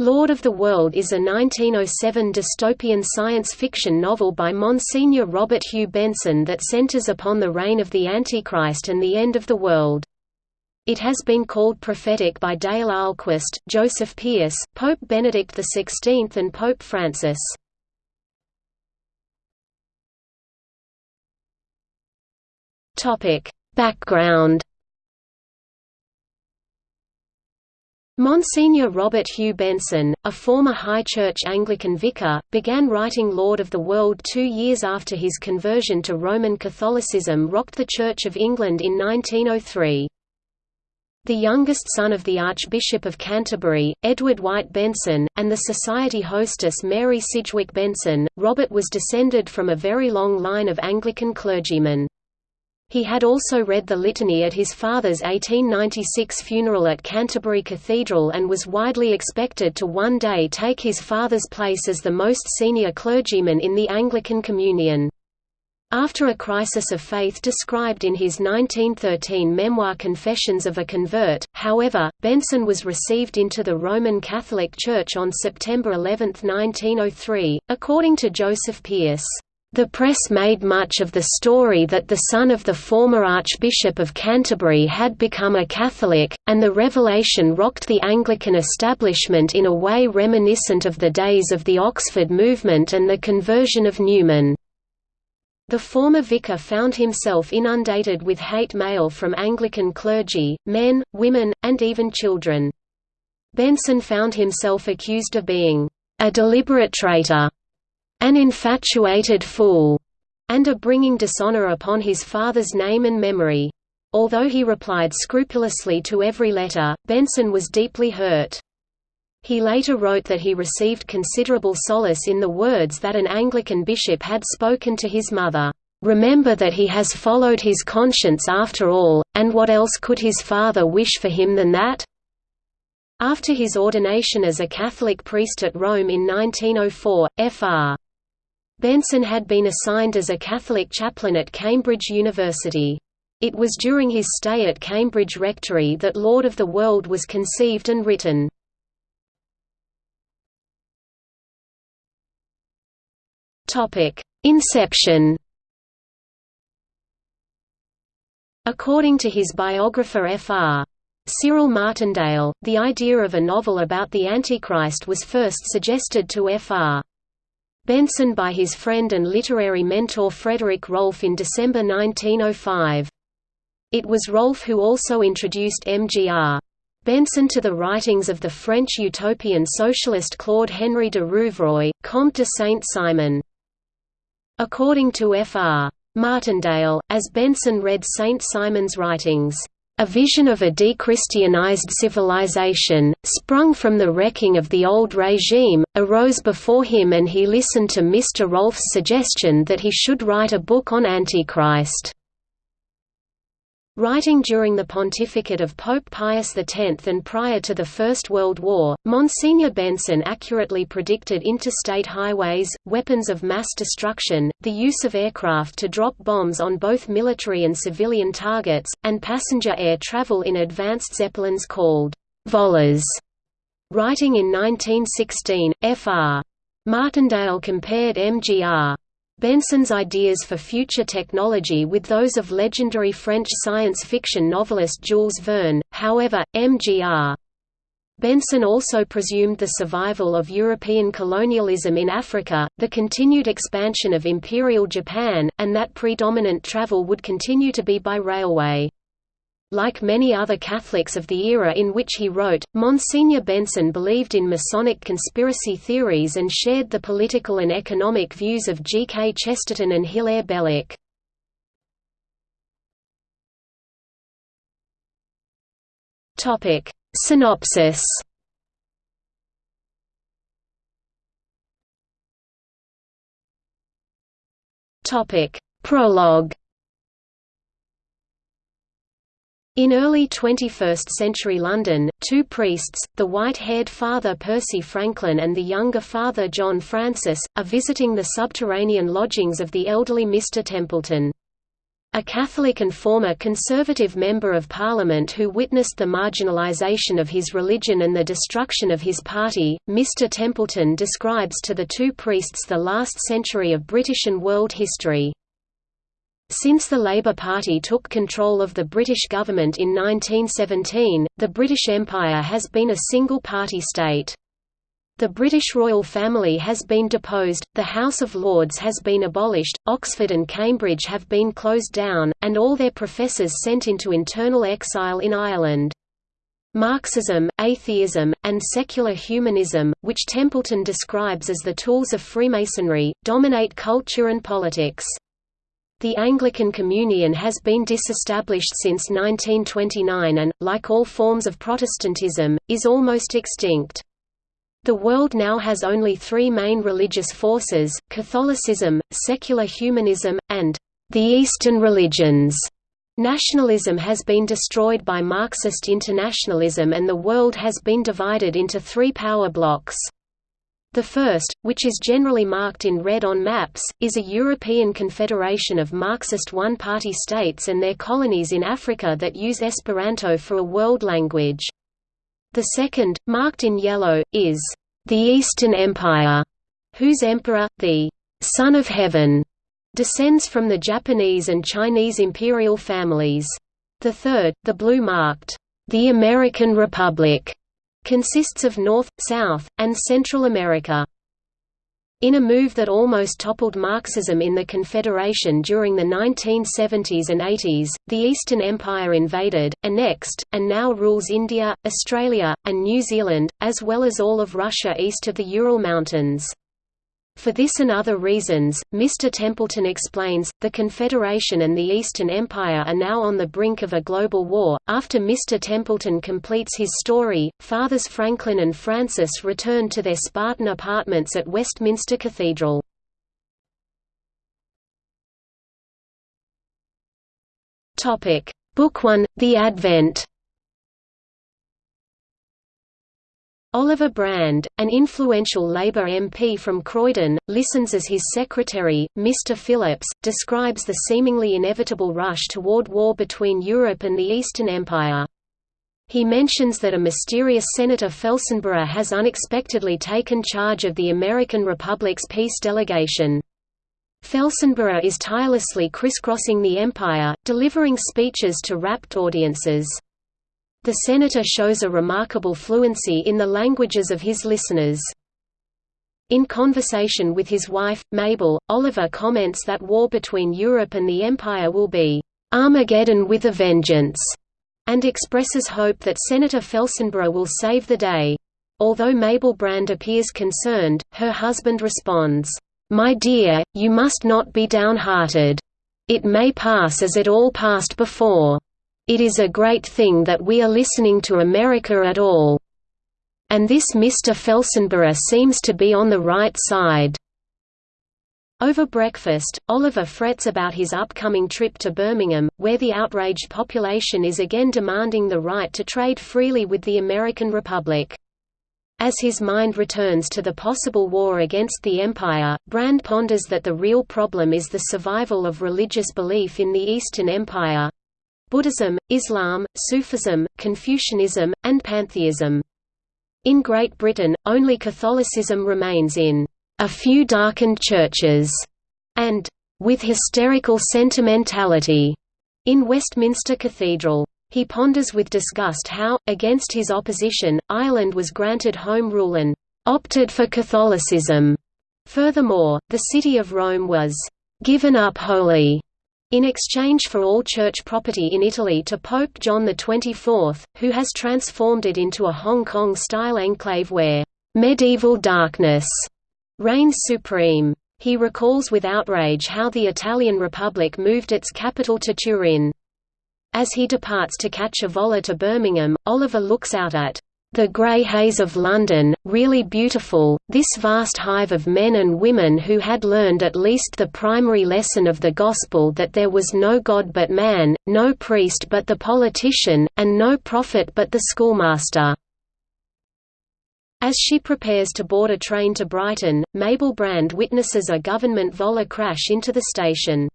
Lord of the World is a 1907 dystopian science fiction novel by Monsignor Robert Hugh Benson that centers upon the reign of the Antichrist and the end of the world. It has been called prophetic by Dale Ahlquist, Joseph Pearce, Pope Benedict XVI and Pope Francis. Background Monsignor Robert Hugh Benson, a former High Church Anglican vicar, began writing Lord of the World two years after his conversion to Roman Catholicism rocked the Church of England in 1903. The youngest son of the Archbishop of Canterbury, Edward White Benson, and the society hostess Mary Sidgwick Benson, Robert was descended from a very long line of Anglican clergymen. He had also read the litany at his father's 1896 funeral at Canterbury Cathedral and was widely expected to one day take his father's place as the most senior clergyman in the Anglican Communion. After a crisis of faith described in his 1913 memoir Confessions of a Convert, however, Benson was received into the Roman Catholic Church on September 11, 1903, according to Joseph Pearce. The press made much of the story that the son of the former Archbishop of Canterbury had become a Catholic, and the revelation rocked the Anglican establishment in a way reminiscent of the days of the Oxford movement and the conversion of Newman. The former vicar found himself inundated with hate mail from Anglican clergy, men, women, and even children. Benson found himself accused of being a deliberate traitor an infatuated fool, and of bringing dishonor upon his father's name and memory. Although he replied scrupulously to every letter, Benson was deeply hurt. He later wrote that he received considerable solace in the words that an Anglican bishop had spoken to his mother, "'Remember that he has followed his conscience after all, and what else could his father wish for him than that?' After his ordination as a Catholic priest at Rome in 1904, Fr. Benson had been assigned as a Catholic chaplain at Cambridge University. It was during his stay at Cambridge Rectory that Lord of the World was conceived and written. Inception According to his biographer Fr. Cyril Martindale, the idea of a novel about the Antichrist was first suggested to Fr. Benson by his friend and literary mentor Frederick Rolfe in December 1905. It was Rolfe who also introduced MGR. Benson to the writings of the French utopian socialist Claude Henri de Rouvroy, Comte de Saint-Simon. According to Fr. Martindale, as Benson read Saint-Simon's writings, a vision of a dechristianized civilization, sprung from the wrecking of the old regime, arose before him and he listened to Mr. Rolfe's suggestion that he should write a book on Antichrist. Writing during the pontificate of Pope Pius X and prior to the First World War, Monsignor Benson accurately predicted interstate highways, weapons of mass destruction, the use of aircraft to drop bombs on both military and civilian targets, and passenger air travel in advanced zeppelins called volors. Writing in 1916, Fr. Martindale compared MGR Benson's ideas for future technology with those of legendary French science fiction novelist Jules Verne, however, M.G.R. Benson also presumed the survival of European colonialism in Africa, the continued expansion of Imperial Japan, and that predominant travel would continue to be by railway. Like many other Catholics of the era in which he wrote, Monsignor Benson believed in Masonic conspiracy theories and shared the political and economic views of G. K. Chesterton and Hilaire Belloc. Synopsis Prologue In early 21st-century London, two priests, the white-haired Father Percy Franklin and the younger Father John Francis, are visiting the subterranean lodgings of the elderly Mr. Templeton. A Catholic and former Conservative Member of Parliament who witnessed the marginalisation of his religion and the destruction of his party, Mr Templeton describes to the two priests the last century of British and world history. Since the Labour Party took control of the British government in 1917, the British Empire has been a single-party state. The British royal family has been deposed, the House of Lords has been abolished, Oxford and Cambridge have been closed down, and all their professors sent into internal exile in Ireland. Marxism, atheism, and secular humanism, which Templeton describes as the tools of Freemasonry, dominate culture and politics. The Anglican Communion has been disestablished since 1929 and, like all forms of Protestantism, is almost extinct. The world now has only three main religious forces, Catholicism, secular humanism, and the Eastern religions. Nationalism has been destroyed by Marxist internationalism and the world has been divided into three power blocks. The first, which is generally marked in red on maps, is a European confederation of Marxist one-party states and their colonies in Africa that use Esperanto for a world language. The second, marked in yellow, is the Eastern Empire, whose emperor, the Son of Heaven, descends from the Japanese and Chinese imperial families. The third, the blue marked, the American Republic, consists of North, South, and Central America. In a move that almost toppled Marxism in the Confederation during the 1970s and 80s, the Eastern Empire invaded, annexed, and now rules India, Australia, and New Zealand, as well as all of Russia east of the Ural Mountains. For this and other reasons, Mr. Templeton explains, the Confederation and the Eastern Empire are now on the brink of a global war. After Mr. Templeton completes his story, Fathers Franklin and Francis return to their Spartan apartments at Westminster Cathedral. Book 1, The Advent Oliver Brand, an influential Labour MP from Croydon, listens as his secretary, Mr Phillips, describes the seemingly inevitable rush toward war between Europe and the Eastern Empire. He mentions that a mysterious Senator Felsenburgh has unexpectedly taken charge of the American Republic's peace delegation. Felsenburgh is tirelessly crisscrossing the empire, delivering speeches to rapt audiences. The senator shows a remarkable fluency in the languages of his listeners. In conversation with his wife, Mabel, Oliver comments that war between Europe and the Empire will be Armageddon with a vengeance, and expresses hope that Senator Felsenburgh will save the day. Although Mabel Brand appears concerned, her husband responds, "'My dear, you must not be downhearted. It may pass as it all passed before. It is a great thing that we are listening to America at all. And this Mr. Felsenburgh seems to be on the right side. Over breakfast, Oliver frets about his upcoming trip to Birmingham, where the outraged population is again demanding the right to trade freely with the American Republic. As his mind returns to the possible war against the Empire, Brand ponders that the real problem is the survival of religious belief in the Eastern Empire, Buddhism, Islam, Sufism, Confucianism, and pantheism. In Great Britain, only Catholicism remains in a few darkened churches, and with hysterical sentimentality in Westminster Cathedral. He ponders with disgust how, against his opposition, Ireland was granted Home Rule and opted for Catholicism. Furthermore, the city of Rome was given up wholly in exchange for all church property in Italy to Pope John XXIV, who has transformed it into a Hong Kong-style enclave where medieval darkness reigns supreme. He recalls with outrage how the Italian Republic moved its capital to Turin. As he departs to catch a vola to Birmingham, Oliver looks out at the grey haze of London, really beautiful, this vast hive of men and women who had learned at least the primary lesson of the Gospel that there was no God but man, no priest but the politician, and no prophet but the schoolmaster. As she prepares to board a train to Brighton, Mabel Brand witnesses a government Vola crash into the station.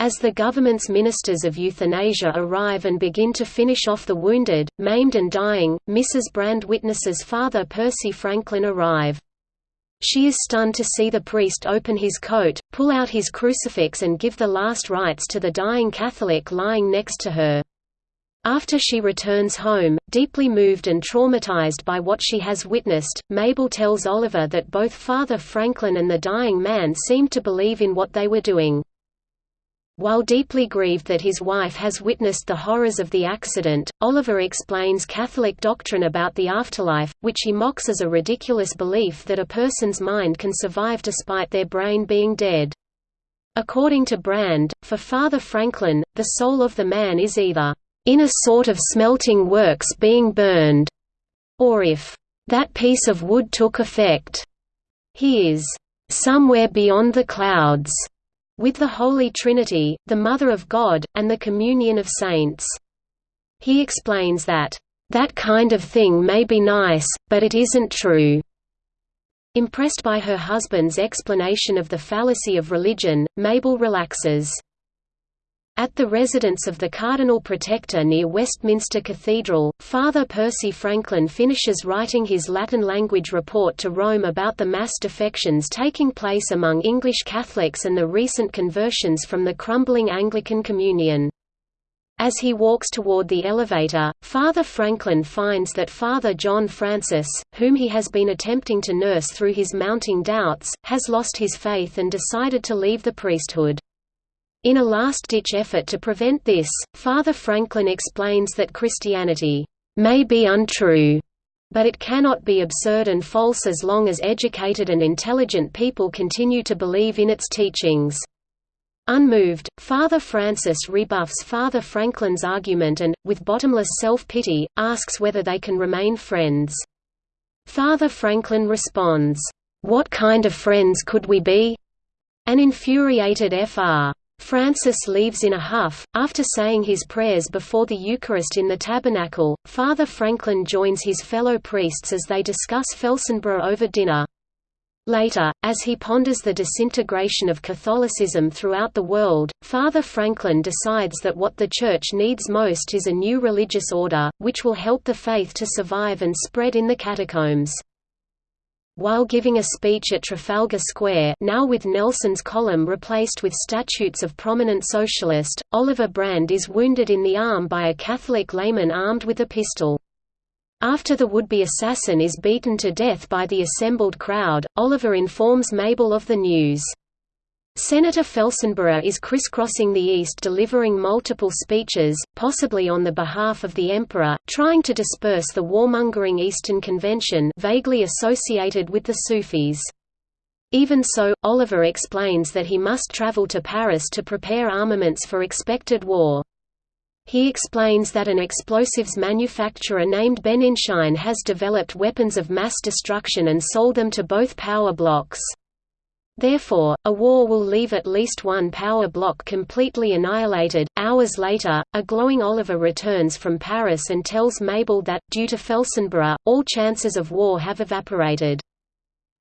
As the government's ministers of euthanasia arrive and begin to finish off the wounded, maimed and dying, Mrs. Brand witnesses Father Percy Franklin arrive. She is stunned to see the priest open his coat, pull out his crucifix and give the last rites to the dying Catholic lying next to her. After she returns home, deeply moved and traumatized by what she has witnessed, Mabel tells Oliver that both Father Franklin and the dying man seemed to believe in what they were doing. While deeply grieved that his wife has witnessed the horrors of the accident, Oliver explains Catholic doctrine about the afterlife, which he mocks as a ridiculous belief that a person's mind can survive despite their brain being dead. According to Brand, for Father Franklin, the soul of the man is either in a sort of smelting works being burned, or if that piece of wood took effect, he is somewhere beyond the clouds with the Holy Trinity, the Mother of God, and the communion of saints. He explains that, "...that kind of thing may be nice, but it isn't true." Impressed by her husband's explanation of the fallacy of religion, Mabel relaxes. At the residence of the Cardinal Protector near Westminster Cathedral, Father Percy Franklin finishes writing his Latin language report to Rome about the mass defections taking place among English Catholics and the recent conversions from the crumbling Anglican Communion. As he walks toward the elevator, Father Franklin finds that Father John Francis, whom he has been attempting to nurse through his mounting doubts, has lost his faith and decided to leave the priesthood. In a last-ditch effort to prevent this, Father Franklin explains that Christianity may be untrue, but it cannot be absurd and false as long as educated and intelligent people continue to believe in its teachings. Unmoved, Father Francis rebuffs Father Franklin's argument and, with bottomless self-pity, asks whether they can remain friends. Father Franklin responds, "'What kind of friends could we be?' An infuriated Fr. Francis leaves in a huff. After saying his prayers before the Eucharist in the tabernacle, Father Franklin joins his fellow priests as they discuss Felsenburgh over dinner. Later, as he ponders the disintegration of Catholicism throughout the world, Father Franklin decides that what the Church needs most is a new religious order, which will help the faith to survive and spread in the catacombs. While giving a speech at Trafalgar Square now with Nelson's column replaced with statues of prominent socialist, Oliver Brand is wounded in the arm by a Catholic layman armed with a pistol. After the would-be assassin is beaten to death by the assembled crowd, Oliver informs Mabel of the news. Senator Felsenburgh is crisscrossing the East delivering multiple speeches, possibly on the behalf of the Emperor, trying to disperse the warmongering Eastern Convention vaguely associated with the Sufis. Even so, Oliver explains that he must travel to Paris to prepare armaments for expected war. He explains that an explosives manufacturer named Benninschein has developed weapons of mass destruction and sold them to both power blocks. Therefore, a war will leave at least one power block completely annihilated. Hours later, a glowing Oliver returns from Paris and tells Mabel that, due to Felsenburgh, all chances of war have evaporated.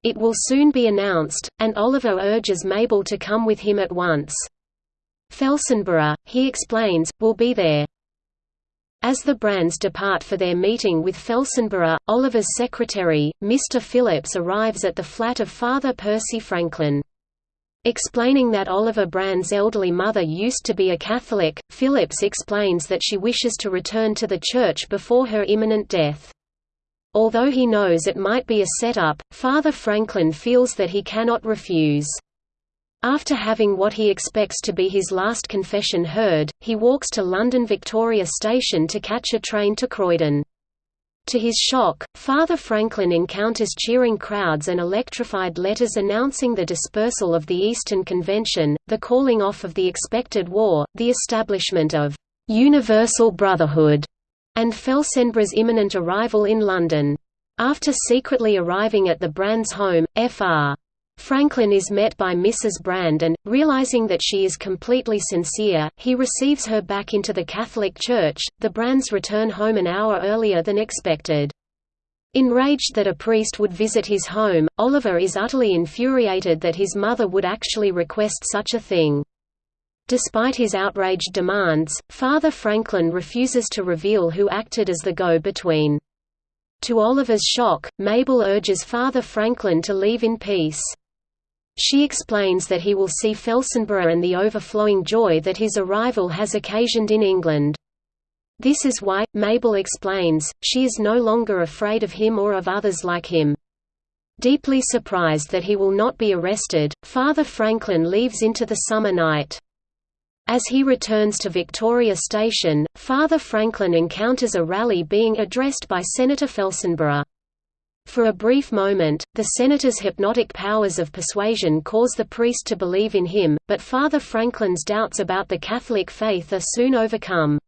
It will soon be announced, and Oliver urges Mabel to come with him at once. Felsenburgh, he explains, will be there. As the Brands depart for their meeting with Felsenburgh, Oliver's secretary, Mr. Phillips arrives at the flat of Father Percy Franklin. Explaining that Oliver Brand's elderly mother used to be a Catholic, Phillips explains that she wishes to return to the Church before her imminent death. Although he knows it might be a setup, Father Franklin feels that he cannot refuse. After having what he expects to be his last confession heard, he walks to London Victoria Station to catch a train to Croydon. To his shock, Father Franklin encounters cheering crowds and electrified letters announcing the dispersal of the Eastern Convention, the calling off of the expected war, the establishment of «universal brotherhood», and Felsenburgh's imminent arrival in London. After secretly arriving at the Brands' home, Fr. Franklin is met by Mrs. Brand and, realizing that she is completely sincere, he receives her back into the Catholic Church. The Brands return home an hour earlier than expected. Enraged that a priest would visit his home, Oliver is utterly infuriated that his mother would actually request such a thing. Despite his outraged demands, Father Franklin refuses to reveal who acted as the go-between. To Oliver's shock, Mabel urges Father Franklin to leave in peace. She explains that he will see Felsenburgh and the overflowing joy that his arrival has occasioned in England. This is why, Mabel explains, she is no longer afraid of him or of others like him. Deeply surprised that he will not be arrested, Father Franklin leaves into the summer night. As he returns to Victoria Station, Father Franklin encounters a rally being addressed by Senator Felsenburgh. For a brief moment, the senator's hypnotic powers of persuasion cause the priest to believe in him, but Father Franklin's doubts about the Catholic faith are soon overcome.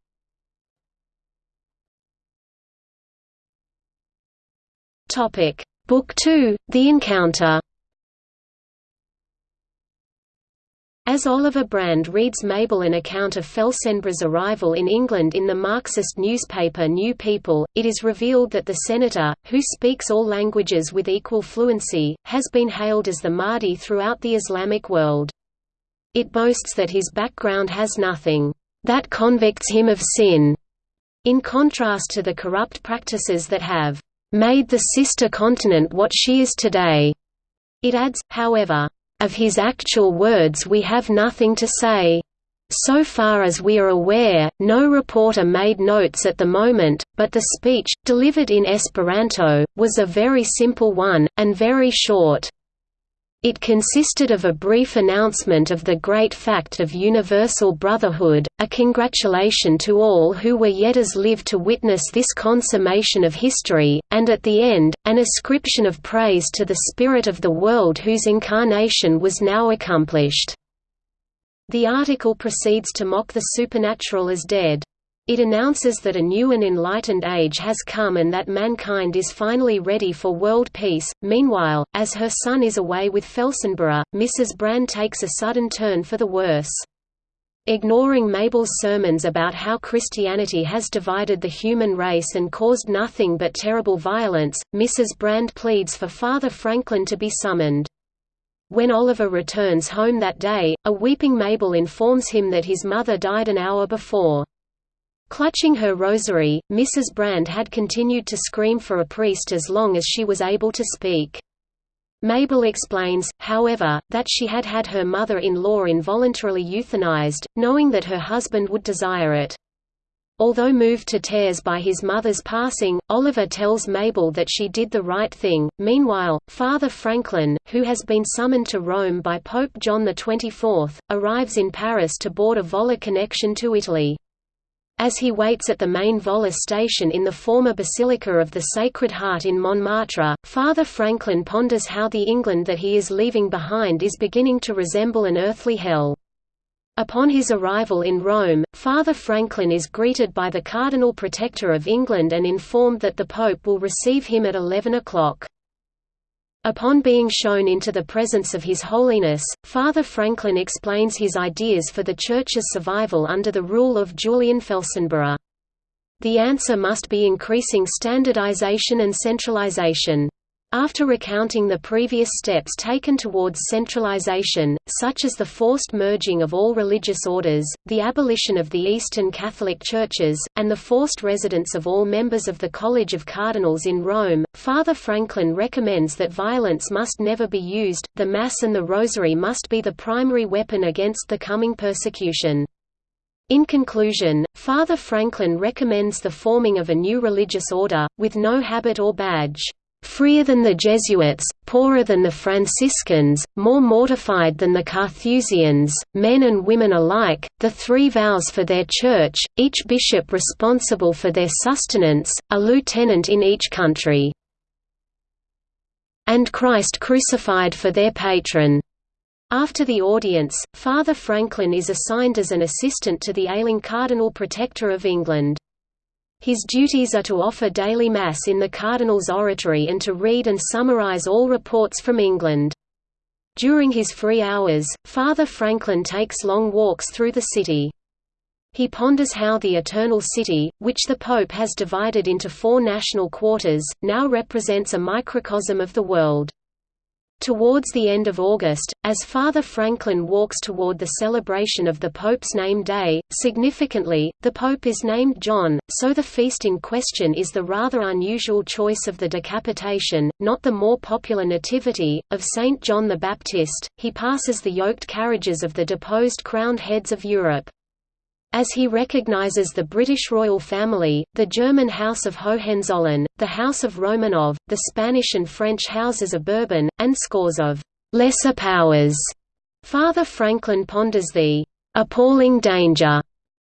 Book 2, The Encounter As Oliver Brand reads Mabel an account of Felsenburgh's arrival in England in the Marxist newspaper New People, it is revealed that the senator, who speaks all languages with equal fluency, has been hailed as the Mahdi throughout the Islamic world. It boasts that his background has nothing that convicts him of sin, in contrast to the corrupt practices that have made the sister continent what she is today. It adds, however, of his actual words we have nothing to say. So far as we are aware, no reporter made notes at the moment, but the speech, delivered in Esperanto, was a very simple one, and very short. It consisted of a brief announcement of the great fact of universal brotherhood, a congratulation to all who were yet as live to witness this consummation of history, and at the end, an ascription of praise to the spirit of the world whose incarnation was now accomplished. The article proceeds to mock the supernatural as dead. It announces that a new and enlightened age has come and that mankind is finally ready for world peace. Meanwhile, as her son is away with Felsenburgh, Mrs. Brand takes a sudden turn for the worse. Ignoring Mabel's sermons about how Christianity has divided the human race and caused nothing but terrible violence, Mrs. Brand pleads for Father Franklin to be summoned. When Oliver returns home that day, a weeping Mabel informs him that his mother died an hour before. Clutching her rosary, Mrs. Brand had continued to scream for a priest as long as she was able to speak. Mabel explains, however, that she had had her mother-in-law involuntarily euthanized, knowing that her husband would desire it. Although moved to tears by his mother's passing, Oliver tells Mabel that she did the right thing. Meanwhile, Father Franklin, who has been summoned to Rome by Pope John XXIV, arrives in Paris to board a Vola connection to Italy. As he waits at the main Vola station in the former Basilica of the Sacred Heart in Montmartre, Father Franklin ponders how the England that he is leaving behind is beginning to resemble an earthly hell. Upon his arrival in Rome, Father Franklin is greeted by the Cardinal Protector of England and informed that the Pope will receive him at 11 o'clock. Upon being shown into the presence of His Holiness, Father Franklin explains his ideas for the Church's survival under the rule of Julian Felsenburgh. The answer must be increasing standardization and centralization. After recounting the previous steps taken towards centralization, such as the forced merging of all religious orders, the abolition of the Eastern Catholic churches, and the forced residence of all members of the College of Cardinals in Rome, Father Franklin recommends that violence must never be used, the Mass and the Rosary must be the primary weapon against the coming persecution. In conclusion, Father Franklin recommends the forming of a new religious order, with no habit or badge freer than the Jesuits, poorer than the Franciscans, more mortified than the Carthusians, men and women alike, the three vows for their church, each bishop responsible for their sustenance, a lieutenant in each country. And Christ crucified for their patron. After the audience, Father Franklin is assigned as an assistant to the ailing Cardinal Protector of England. His duties are to offer daily Mass in the Cardinal's oratory and to read and summarize all reports from England. During his free hours, Father Franklin takes long walks through the city. He ponders how the Eternal City, which the Pope has divided into four national quarters, now represents a microcosm of the world. Towards the end of August, as Father Franklin walks toward the celebration of the Pope's name day, significantly, the Pope is named John, so the feast in question is the rather unusual choice of the decapitation, not the more popular nativity, of Saint John the Baptist. He passes the yoked carriages of the deposed crowned heads of Europe. As he recognizes the British royal family, the German House of Hohenzollern, the House of Romanov, the Spanish and French houses of Bourbon, and scores of «lesser powers», Father Franklin ponders the «appalling danger»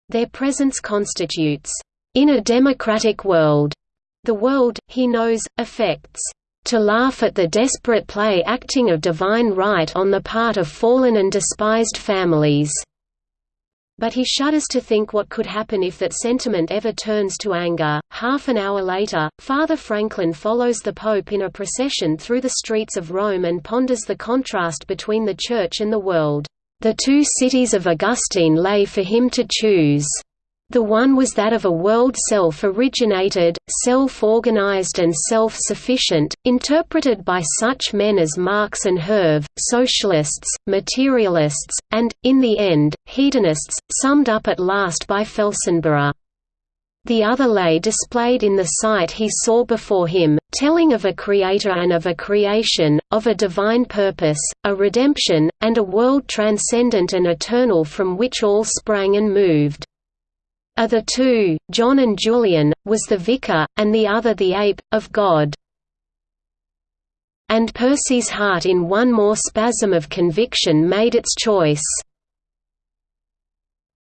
their presence constitutes. In a democratic world, the world, he knows, affects to laugh at the desperate play acting of divine right on the part of fallen and despised families. But he shudders to think what could happen if that sentiment ever turns to anger. Half an hour later, Father Franklin follows the Pope in a procession through the streets of Rome and ponders the contrast between the Church and the world. The two cities of Augustine lay for him to choose. The one was that of a world self-originated, self-organized and self-sufficient, interpreted by such men as Marx and Herve, socialists, materialists, and, in the end, hedonists, summed up at last by Felsenburgh. The other lay displayed in the sight he saw before him, telling of a creator and of a creation, of a divine purpose, a redemption, and a world transcendent and eternal from which all sprang and moved. Of the two, John and Julian, was the vicar, and the other the ape, of God. And Percy's heart in one more spasm of conviction made its choice.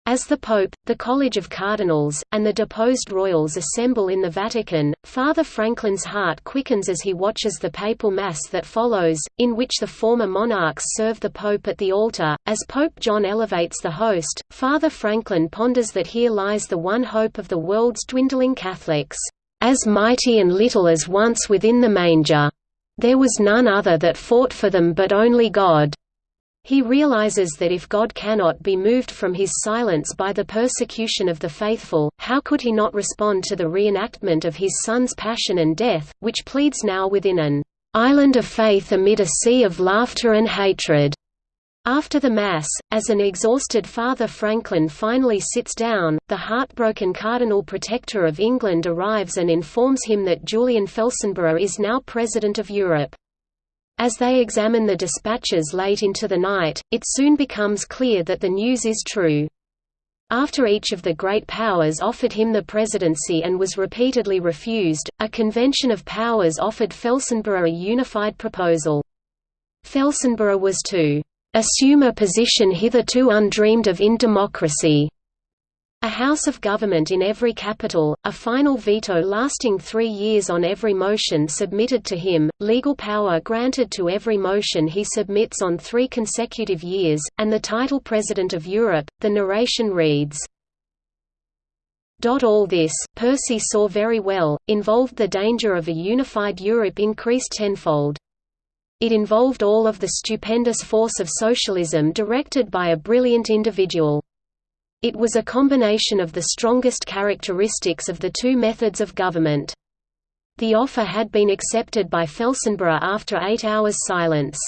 As the Pope, the College of Cardinals, and the deposed royals assemble in the Vatican, Father Franklin's heart quickens as he watches the papal mass that follows, in which the former monarchs serve the Pope at the altar. As Pope John elevates the host, Father Franklin ponders that here lies the one hope of the world's dwindling Catholics, as mighty and little as once within the manger. There was none other that fought for them but only God. He realizes that if God cannot be moved from his silence by the persecution of the faithful, how could he not respond to the reenactment of his Son's passion and death, which pleads now within an island of faith amid a sea of laughter and hatred. After the Mass, as an exhausted Father Franklin finally sits down, the heartbroken Cardinal Protector of England arrives and informs him that Julian Felsenburgh is now President of Europe. As they examine the dispatches late into the night, it soon becomes clear that the news is true. After each of the great powers offered him the presidency and was repeatedly refused, a convention of powers offered Felsenburgh a unified proposal. Felsenburgh was to assume a position hitherto undreamed of in democracy, a house of government in every capital, a final veto lasting three years on every motion submitted to him, legal power granted to every motion he submits on three consecutive years, and the title President of Europe. The narration reads, all this, Percy saw very well, involved the danger of a unified Europe increased tenfold. It involved all of the stupendous force of socialism directed by a brilliant individual. It was a combination of the strongest characteristics of the two methods of government. The offer had been accepted by Felsenburgh after eight hours' silence.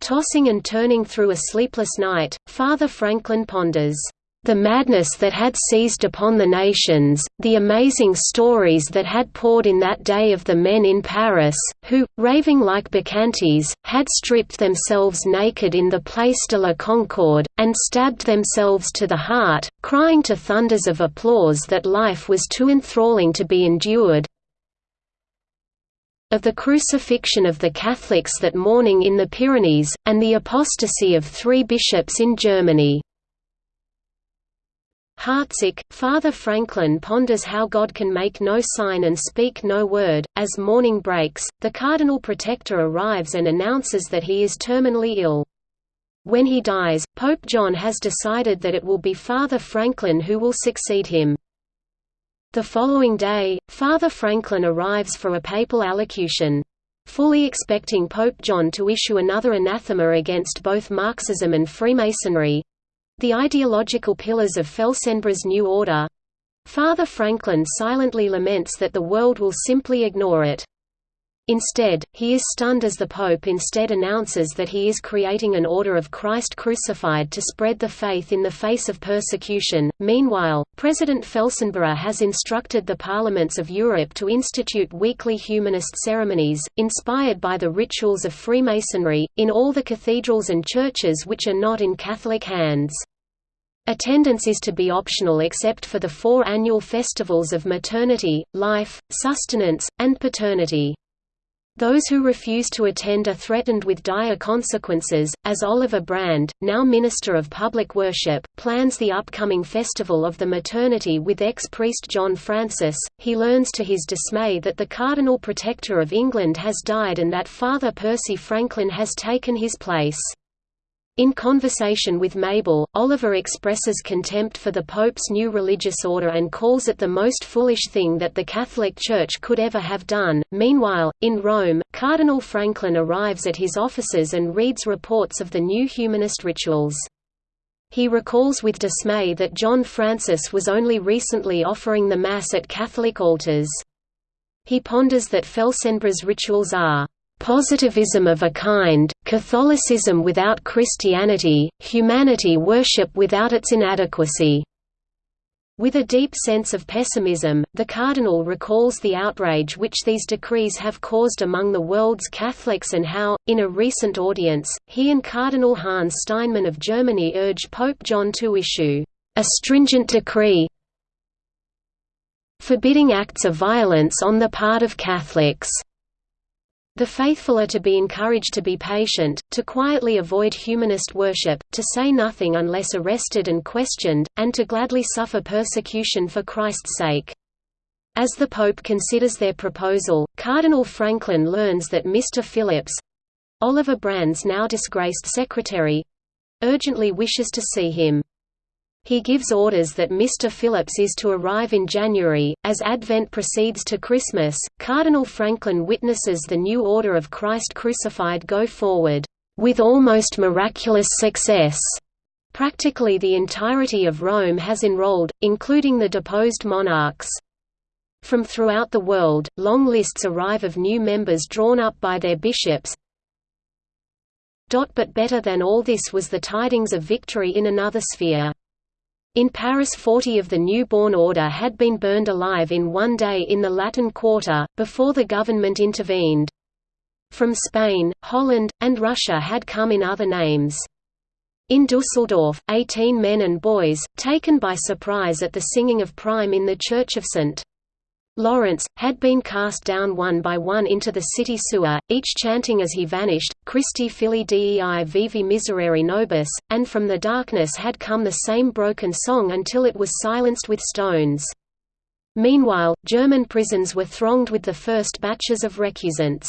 Tossing and turning through a sleepless night, Father Franklin ponders, the madness that had seized upon the nations, the amazing stories that had poured in that day of the men in Paris, who, raving like bacchantes, had stripped themselves naked in the Place de la Concorde, and stabbed themselves to the heart, crying to thunders of applause that life was too enthralling to be endured, of the crucifixion of the Catholics that morning in the Pyrenees, and the apostasy of three bishops in Germany. Heartsick, Father Franklin ponders how God can make no sign and speak no word. As morning breaks, the Cardinal Protector arrives and announces that he is terminally ill. When he dies, Pope John has decided that it will be Father Franklin who will succeed him. The following day, Father Franklin arrives for a papal allocution. Fully expecting Pope John to issue another anathema against both Marxism and Freemasonry, the ideological pillars of Felsenburgh's New Order. Father Franklin silently laments that the world will simply ignore it. Instead, he is stunned as the Pope instead announces that he is creating an order of Christ crucified to spread the faith in the face of persecution. Meanwhile, President Felsenburgh has instructed the parliaments of Europe to institute weekly humanist ceremonies, inspired by the rituals of Freemasonry, in all the cathedrals and churches which are not in Catholic hands. Attendance is to be optional except for the four annual festivals of maternity, life, sustenance, and paternity. Those who refuse to attend are threatened with dire consequences, as Oliver Brand, now Minister of Public Worship, plans the upcoming Festival of the Maternity with ex-priest John Francis. He learns to his dismay that the Cardinal Protector of England has died and that Father Percy Franklin has taken his place. In conversation with Mabel, Oliver expresses contempt for the Pope's new religious order and calls it the most foolish thing that the Catholic Church could ever have done. Meanwhile, in Rome, Cardinal Franklin arrives at his offices and reads reports of the new humanist rituals. He recalls with dismay that John Francis was only recently offering the Mass at Catholic altars. He ponders that Felsenburgh's rituals are positivism of a kind, Catholicism without Christianity, humanity worship without its inadequacy. With a deep sense of pessimism, the cardinal recalls the outrage which these decrees have caused among the world's Catholics and how, in a recent audience, he and Cardinal Hans Steinmann of Germany urged Pope John to issue a stringent decree forbidding acts of violence on the part of Catholics. The faithful are to be encouraged to be patient, to quietly avoid humanist worship, to say nothing unless arrested and questioned, and to gladly suffer persecution for Christ's sake. As the Pope considers their proposal, Cardinal Franklin learns that Mr. Phillips—Oliver Brand's now disgraced secretary—urgently wishes to see him. He gives orders that Mr. Phillips is to arrive in January. As Advent proceeds to Christmas, Cardinal Franklin witnesses the new Order of Christ Crucified go forward, with almost miraculous success. Practically the entirety of Rome has enrolled, including the deposed monarchs. From throughout the world, long lists arrive of new members drawn up by their bishops. But better than all this was the tidings of victory in another sphere. In Paris 40 of the newborn order had been burned alive in one day in the Latin Quarter, before the government intervened. From Spain, Holland, and Russia had come in other names. In Dusseldorf, 18 men and boys, taken by surprise at the singing of Prime in the Church of St. Lawrence, had been cast down one by one into the city sewer, each chanting as he vanished, Christi fili Dei Vivi Miserere Nobis, and from the darkness had come the same broken song until it was silenced with stones. Meanwhile, German prisons were thronged with the first batches of recusants.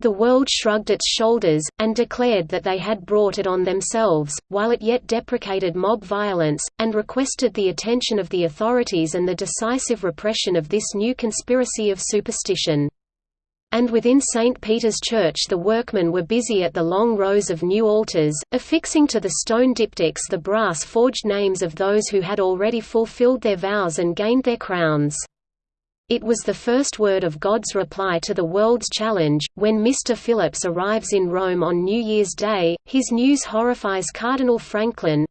The world shrugged its shoulders, and declared that they had brought it on themselves, while it yet deprecated mob violence, and requested the attention of the authorities and the decisive repression of this new conspiracy of superstition. And within St. Peter's Church the workmen were busy at the long rows of new altars, affixing to the stone diptychs the brass-forged names of those who had already fulfilled their vows and gained their crowns. It was the first word of God's reply to the world's challenge. When Mr. Phillips arrives in Rome on New Year's Day, his news horrifies Cardinal Franklin.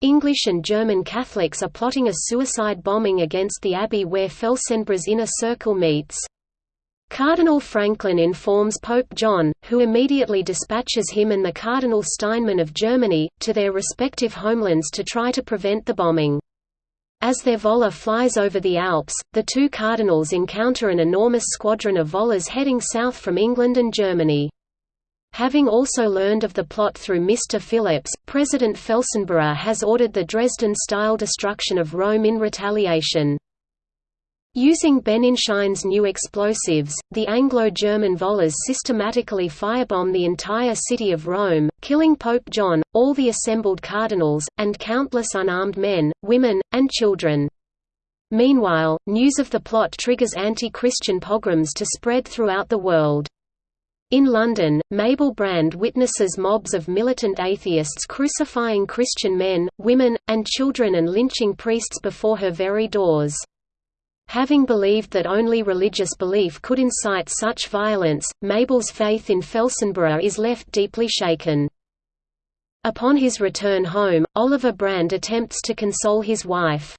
English and German Catholics are plotting a suicide bombing against the abbey where Felsenburgh's inner circle meets. Cardinal Franklin informs Pope John, who immediately dispatches him and the Cardinal Steinmann of Germany, to their respective homelands to try to prevent the bombing. As their vola flies over the Alps, the two cardinals encounter an enormous squadron of volas heading south from England and Germany. Having also learned of the plot through Mr. Phillips, President Felsenburgh has ordered the Dresden-style destruction of Rome in retaliation. Using Benninschein's new explosives, the Anglo-German volors systematically firebomb the entire city of Rome, killing Pope John, all the assembled cardinals, and countless unarmed men, women, and children. Meanwhile, news of the plot triggers anti-Christian pogroms to spread throughout the world. In London, Mabel Brand witnesses mobs of militant atheists crucifying Christian men, women, and children and lynching priests before her very doors. Having believed that only religious belief could incite such violence, Mabel's faith in Felsenburgh is left deeply shaken. Upon his return home, Oliver Brand attempts to console his wife.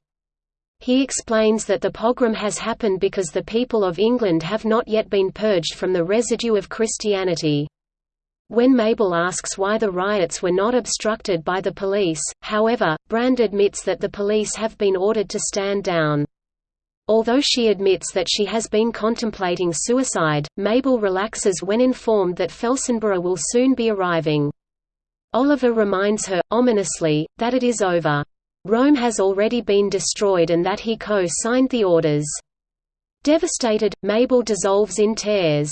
He explains that the pogrom has happened because the people of England have not yet been purged from the residue of Christianity. When Mabel asks why the riots were not obstructed by the police, however, Brand admits that the police have been ordered to stand down. Although she admits that she has been contemplating suicide, Mabel relaxes when informed that Felsenburgh will soon be arriving. Oliver reminds her, ominously, that it is over. Rome has already been destroyed and that he co-signed the orders. Devastated, Mabel dissolves in tears.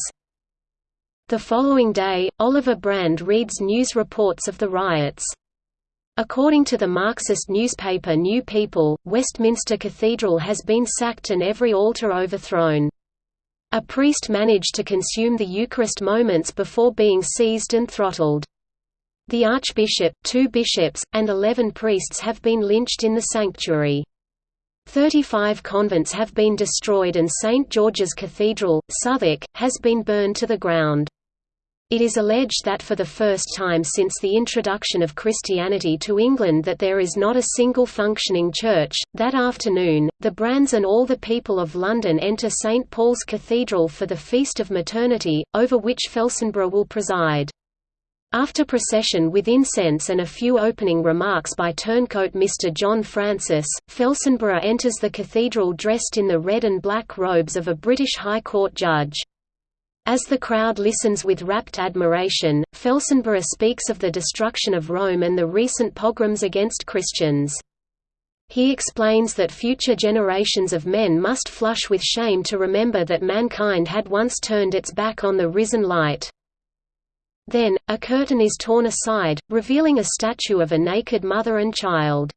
The following day, Oliver Brand reads news reports of the riots. According to the Marxist newspaper New People, Westminster Cathedral has been sacked and every altar overthrown. A priest managed to consume the Eucharist moments before being seized and throttled. The archbishop, two bishops, and eleven priests have been lynched in the sanctuary. Thirty-five convents have been destroyed and St. George's Cathedral, Southwark, has been burned to the ground. It is alleged that for the first time since the introduction of Christianity to England that there is not a single functioning church. That afternoon, the Brands and all the people of London enter St. Paul's Cathedral for the Feast of Maternity, over which Felsenburgh will preside. After procession with incense and a few opening remarks by turncoat Mr. John Francis, Felsenburgh enters the cathedral dressed in the red and black robes of a British High Court judge. As the crowd listens with rapt admiration, Felsenburgh speaks of the destruction of Rome and the recent pogroms against Christians. He explains that future generations of men must flush with shame to remember that mankind had once turned its back on the risen light. Then, a curtain is torn aside, revealing a statue of a naked mother and child.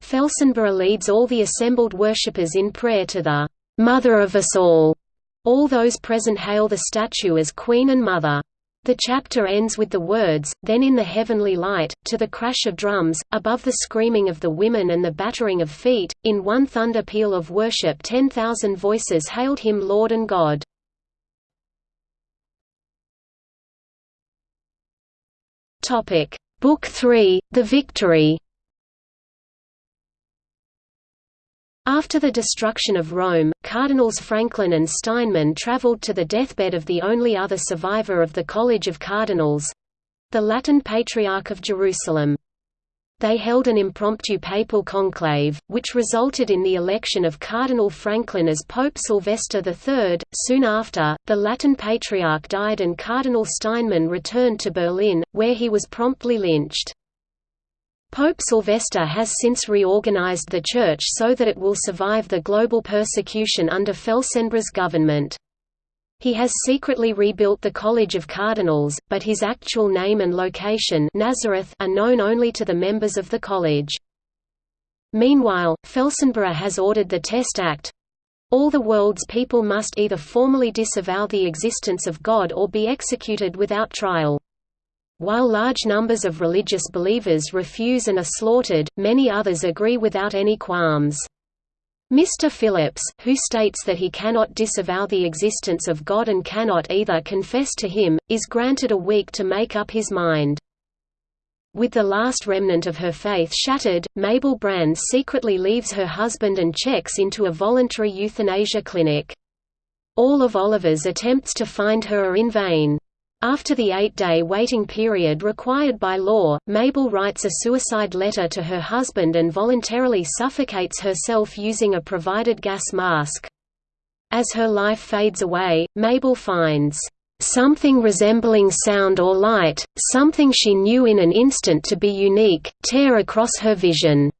Felsenburgh leads all the assembled worshippers in prayer to the "'Mother of us all'". All those present hail the statue as Queen and Mother. The chapter ends with the words, Then in the heavenly light, to the crash of drums, above the screaming of the women and the battering of feet, in one thunder peal of worship ten thousand voices hailed him Lord and God. Book 3, The Victory. After the destruction of Rome, Cardinals Franklin and Steinmann travelled to the deathbed of the only other survivor of the College of Cardinals—the Latin Patriarch of Jerusalem they held an impromptu papal conclave, which resulted in the election of Cardinal Franklin as Pope Sylvester III. Soon after, the Latin Patriarch died and Cardinal Steinmann returned to Berlin, where he was promptly lynched. Pope Sylvester has since reorganized the Church so that it will survive the global persecution under Felsenburgh's government. He has secretly rebuilt the College of Cardinals, but his actual name and location Nazareth are known only to the members of the college. Meanwhile, Felsenburgh has ordered the Test Act. All the world's people must either formally disavow the existence of God or be executed without trial. While large numbers of religious believers refuse and are slaughtered, many others agree without any qualms. Mr. Phillips, who states that he cannot disavow the existence of God and cannot either confess to him, is granted a week to make up his mind. With the last remnant of her faith shattered, Mabel Brand secretly leaves her husband and checks into a voluntary euthanasia clinic. All of Oliver's attempts to find her are in vain. After the eight-day waiting period required by law, Mabel writes a suicide letter to her husband and voluntarily suffocates herself using a provided gas mask. As her life fades away, Mabel finds something resembling sound or light, something she knew in an instant to be unique, tear across her vision.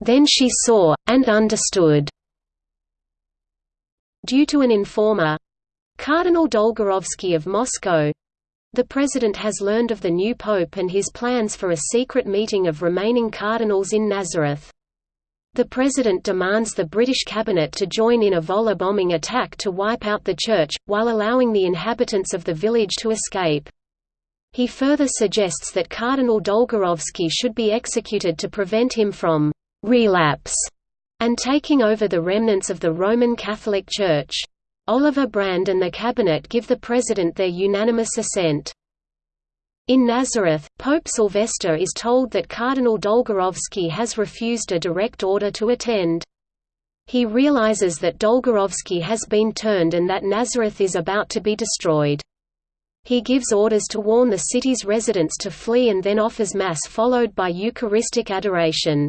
Then she saw, and understood. Due to an informer, Cardinal Dolgorovsky of Moscow the President has learned of the new Pope and his plans for a secret meeting of remaining cardinals in Nazareth. The President demands the British cabinet to join in a Volor bombing attack to wipe out the church, while allowing the inhabitants of the village to escape. He further suggests that Cardinal Dolgorovsky should be executed to prevent him from «relapse» and taking over the remnants of the Roman Catholic Church. Oliver Brand and the cabinet give the president their unanimous assent. In Nazareth, Pope Sylvester is told that Cardinal Dolgorovsky has refused a direct order to attend. He realizes that Dolgorovsky has been turned and that Nazareth is about to be destroyed. He gives orders to warn the city's residents to flee and then offers Mass followed by Eucharistic adoration.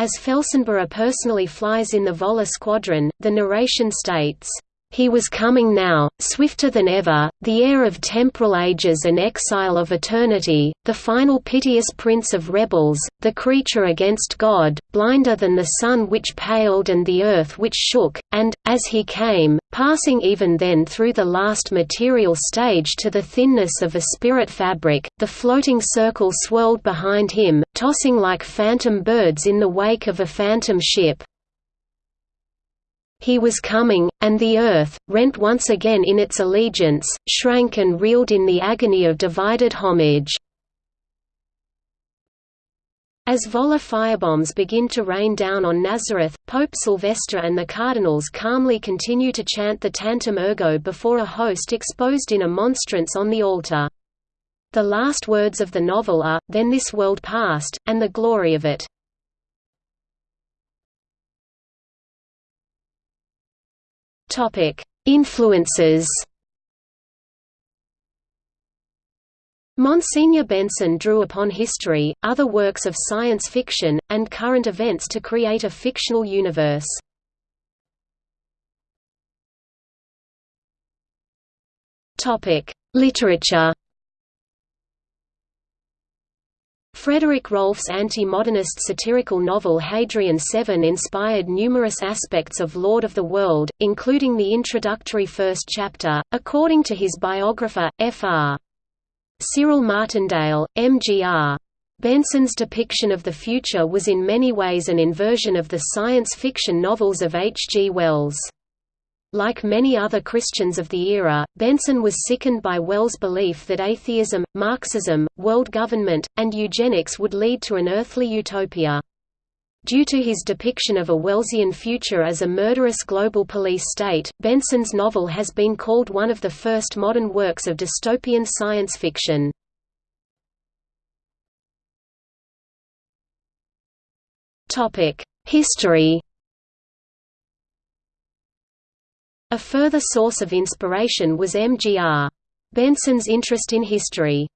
As Felsenburgh personally flies in the Volor squadron, the narration states, he was coming now, swifter than ever, the heir of temporal ages and exile of eternity, the final piteous prince of rebels, the creature against God, blinder than the sun which paled and the earth which shook, and, as he came, passing even then through the last material stage to the thinness of a spirit fabric, the floating circle swirled behind him, tossing like phantom birds in the wake of a phantom ship. He was coming, and the earth, rent once again in its allegiance, shrank and reeled in the agony of divided homage. As Volor firebombs begin to rain down on Nazareth, Pope Sylvester and the cardinals calmly continue to chant the Tantum Ergo before a host exposed in a monstrance on the altar. The last words of the novel are, then this world past, and the glory of it. Topic: Influences. Monsignor Benson drew upon history, other works of science fiction, and current events to create a fictional universe. Topic: Literature. Frederick Rolfe's anti-modernist satirical novel Hadrian 7 inspired numerous aspects of Lord of the World, including the introductory first chapter, according to his biographer, Fr. Cyril Martindale, MGR. Benson's depiction of the future was in many ways an inversion of the science fiction novels of H. G. Wells. Like many other Christians of the era, Benson was sickened by Wells' belief that atheism, Marxism, world government, and eugenics would lead to an earthly utopia. Due to his depiction of a Wellesian future as a murderous global police state, Benson's novel has been called one of the first modern works of dystopian science fiction. History A further source of inspiration was M.G.R. Benson's interest in history.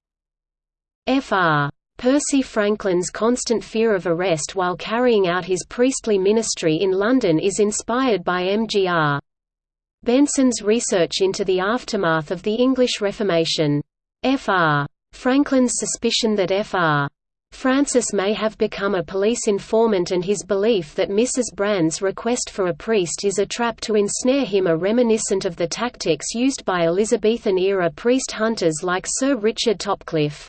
Fr. Percy Franklin's constant fear of arrest while carrying out his priestly ministry in London is inspired by M.G.R. Benson's research into the aftermath of the English Reformation. Fr. Franklin's suspicion that Fr. Francis may have become a police informant and his belief that Mrs. Brand's request for a priest is a trap to ensnare him are reminiscent of the tactics used by Elizabethan-era priest hunters like Sir Richard Topcliffe.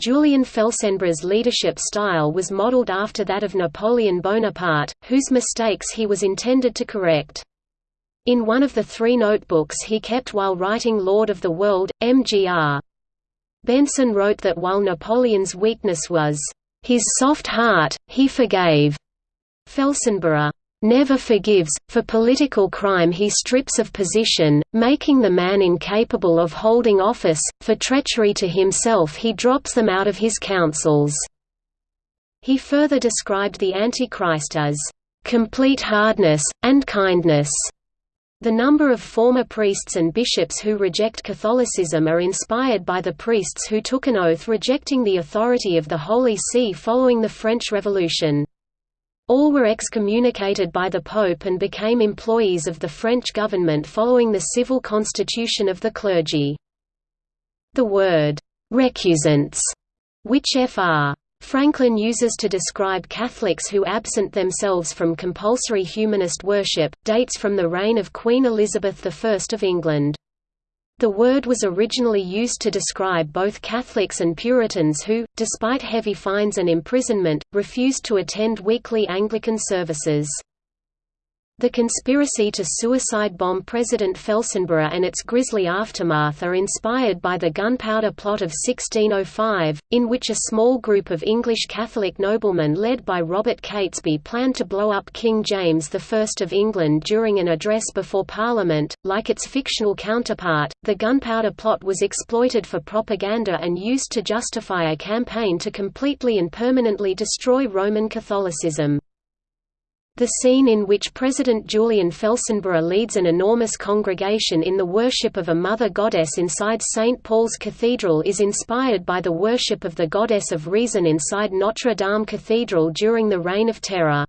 Julian Felsenburgh's leadership style was modelled after that of Napoleon Bonaparte, whose mistakes he was intended to correct. In one of the three notebooks he kept while writing Lord of the World, Mgr. Benson wrote that while Napoleon's weakness was his soft heart, he forgave. Felsenburgh never forgives, for political crime he strips of position, making the man incapable of holding office, for treachery to himself he drops them out of his councils." He further described the Antichrist as, "...complete hardness, and kindness." The number of former priests and bishops who reject Catholicism are inspired by the priests who took an oath rejecting the authority of the Holy See following the French Revolution. All were excommunicated by the Pope and became employees of the French government following the civil constitution of the clergy. The word, recusants, which Fr. Franklin uses to describe Catholics who absent themselves from compulsory humanist worship, dates from the reign of Queen Elizabeth I of England. The word was originally used to describe both Catholics and Puritans who, despite heavy fines and imprisonment, refused to attend weekly Anglican services. The conspiracy to suicide bomb President Felsenburgh and its grisly aftermath are inspired by the Gunpowder Plot of 1605, in which a small group of English Catholic noblemen led by Robert Catesby planned to blow up King James I of England during an address before Parliament. Like its fictional counterpart, the Gunpowder Plot was exploited for propaganda and used to justify a campaign to completely and permanently destroy Roman Catholicism. The scene in which President Julian Felsenburgh leads an enormous congregation in the worship of a mother goddess inside St. Paul's Cathedral is inspired by the worship of the goddess of reason inside Notre Dame Cathedral during the Reign of Terror.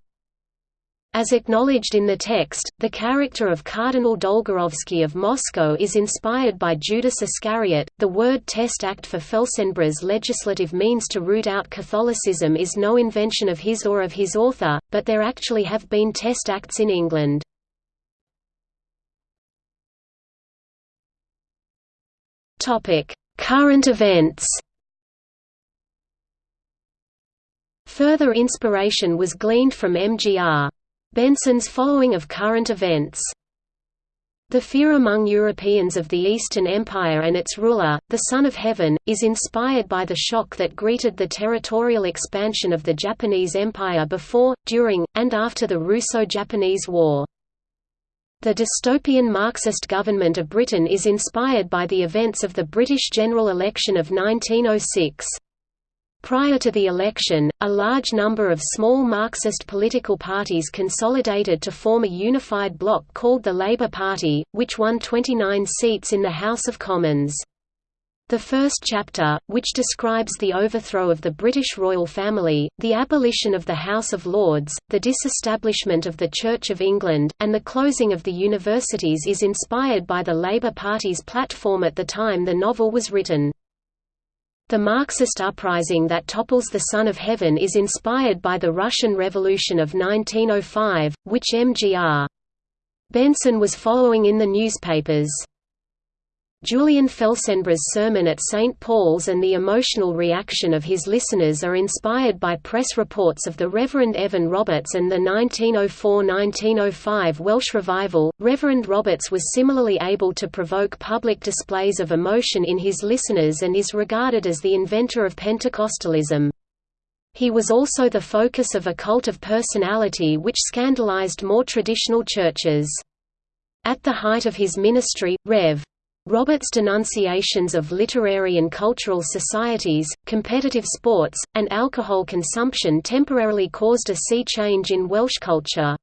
As acknowledged in the text, the character of Cardinal Dolgorovsky of Moscow is inspired by Judas Iscariot. The word test act for Felsenburgh's legislative means to root out Catholicism is no invention of his or of his author, but there actually have been test acts in England. Current events. Further inspiration was gleaned from MGR. Benson's following of current events. The fear among Europeans of the Eastern Empire and its ruler, the Son of Heaven, is inspired by the shock that greeted the territorial expansion of the Japanese Empire before, during, and after the Russo-Japanese War. The dystopian Marxist government of Britain is inspired by the events of the British general election of 1906. Prior to the election, a large number of small Marxist political parties consolidated to form a unified bloc called the Labour Party, which won 29 seats in the House of Commons. The first chapter, which describes the overthrow of the British royal family, the abolition of the House of Lords, the disestablishment of the Church of England, and the closing of the universities is inspired by the Labour Party's platform at the time the novel was written. The Marxist uprising that topples the Son of Heaven is inspired by the Russian Revolution of 1905, which MGR. Benson was following in the newspapers. Julian Felsenburgh's sermon at St. Paul's and the emotional reaction of his listeners are inspired by press reports of the Reverend Evan Roberts and the 1904–1905 Welsh Revival. Reverend Roberts was similarly able to provoke public displays of emotion in his listeners and is regarded as the inventor of Pentecostalism. He was also the focus of a cult of personality which scandalized more traditional churches. At the height of his ministry, Rev. Roberts' denunciations of literary and cultural societies, competitive sports, and alcohol consumption temporarily caused a sea change in Welsh culture.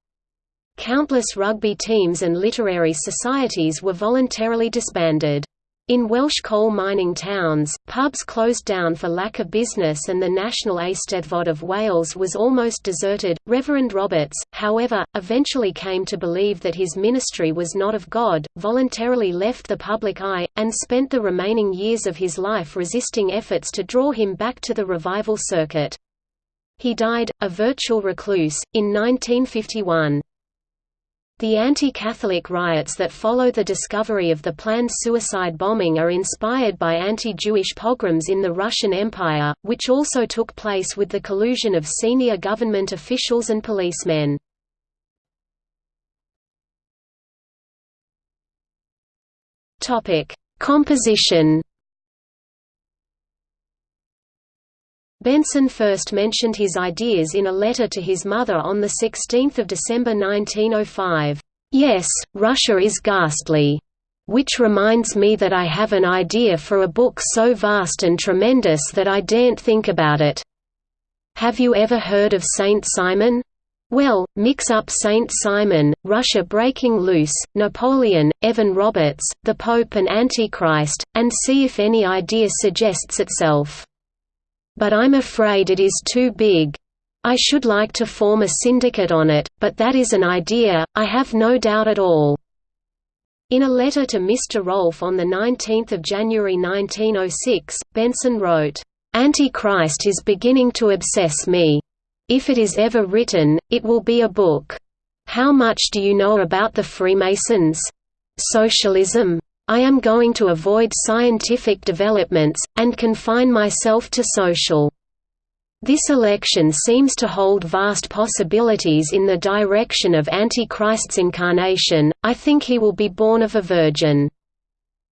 Countless rugby teams and literary societies were voluntarily disbanded. In Welsh coal mining towns, pubs closed down for lack of business and the National Eisteddfod of Wales was almost deserted. Reverend Roberts, however, eventually came to believe that his ministry was not of God, voluntarily left the public eye, and spent the remaining years of his life resisting efforts to draw him back to the revival circuit. He died, a virtual recluse, in 1951. The anti-Catholic riots that follow the discovery of the planned suicide bombing are inspired by anti-Jewish pogroms in the Russian Empire, which also took place with the collusion of senior government officials and policemen. Composition Benson first mentioned his ideas in a letter to his mother on 16 December 1905. Yes, Russia is ghastly. Which reminds me that I have an idea for a book so vast and tremendous that I daren't think about it. Have you ever heard of Saint Simon? Well, mix up Saint Simon, Russia breaking loose, Napoleon, Evan Roberts, the Pope and Antichrist, and see if any idea suggests itself. But I'm afraid it is too big. I should like to form a syndicate on it, but that is an idea, I have no doubt at all." In a letter to Mr. Rolfe on 19 January 1906, Benson wrote, "'Antichrist is beginning to obsess me. If it is ever written, it will be a book. How much do you know about the Freemasons? Socialism? I am going to avoid scientific developments, and confine myself to social. This election seems to hold vast possibilities in the direction of Antichrist's incarnation, I think he will be born of a virgin.